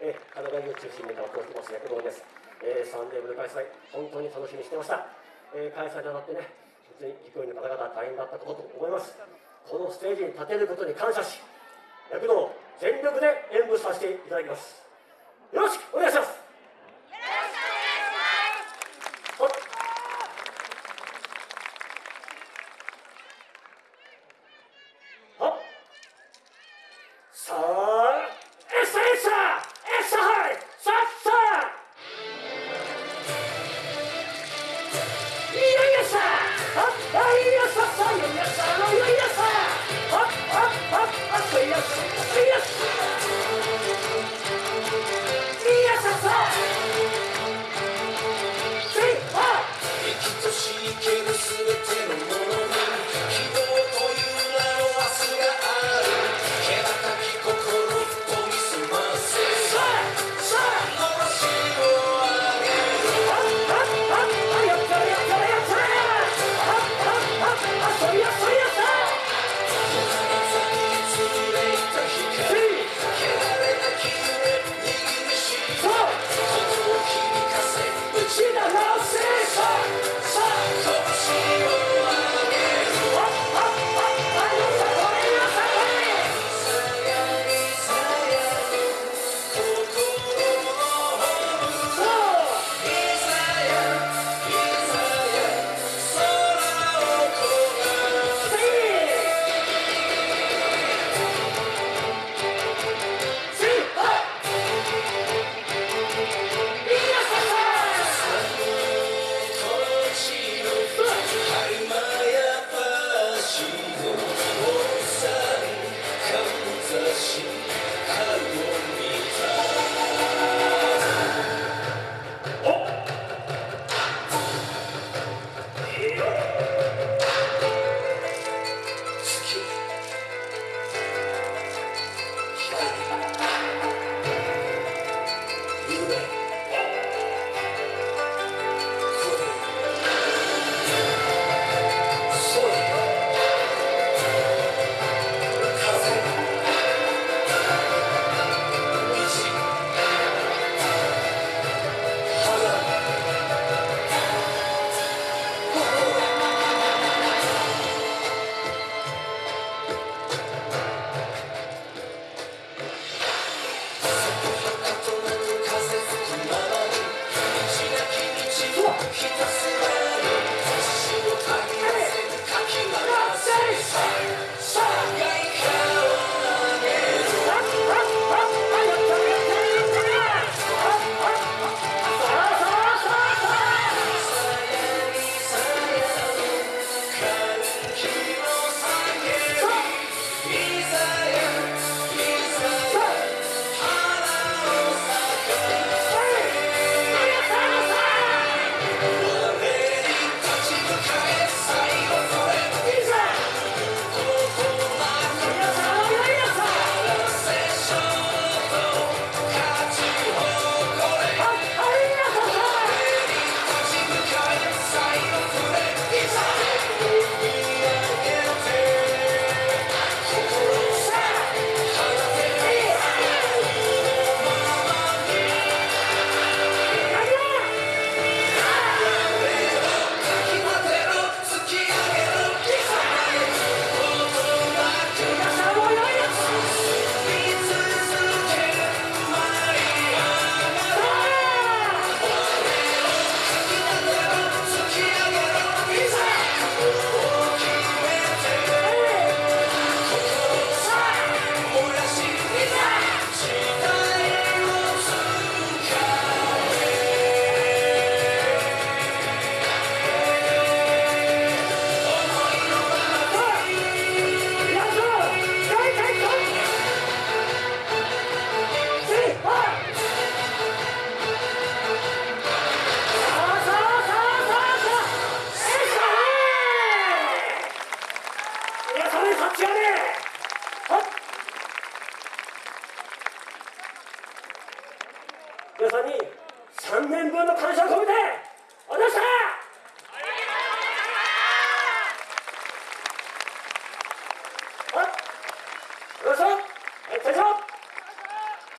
えー、神奈川を中心に頑張ってます。躍動です、えー、3年ぶり開催本当に楽しみにしてました、えー、開催にあたってね本当に陸員の方々大変だったことと思います。このステージに立てることに感謝し躍動全力で演舞させていただきます。皆さ